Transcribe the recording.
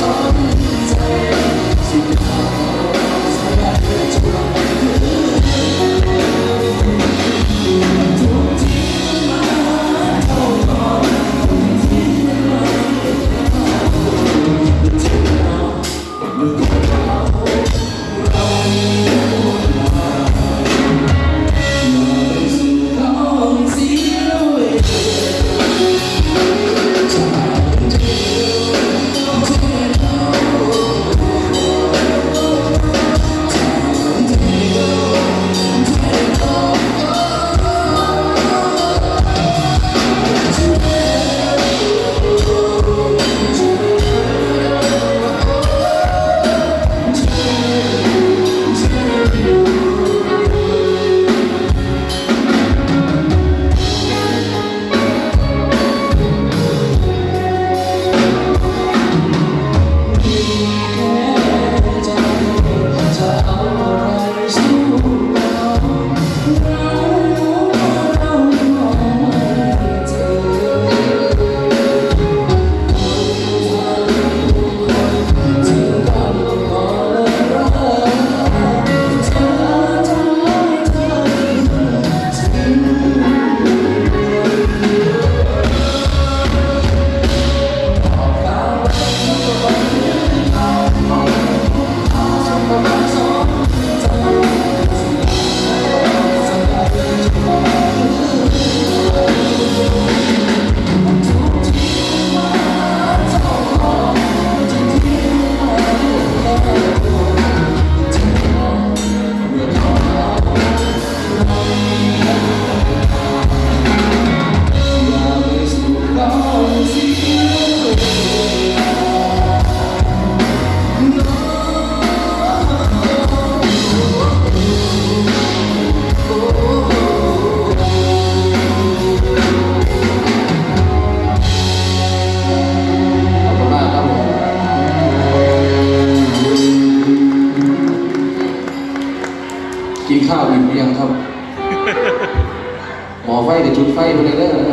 song. าวบินเรียงครับ หมอไฟกับจุดไฟไปเลยเด้อ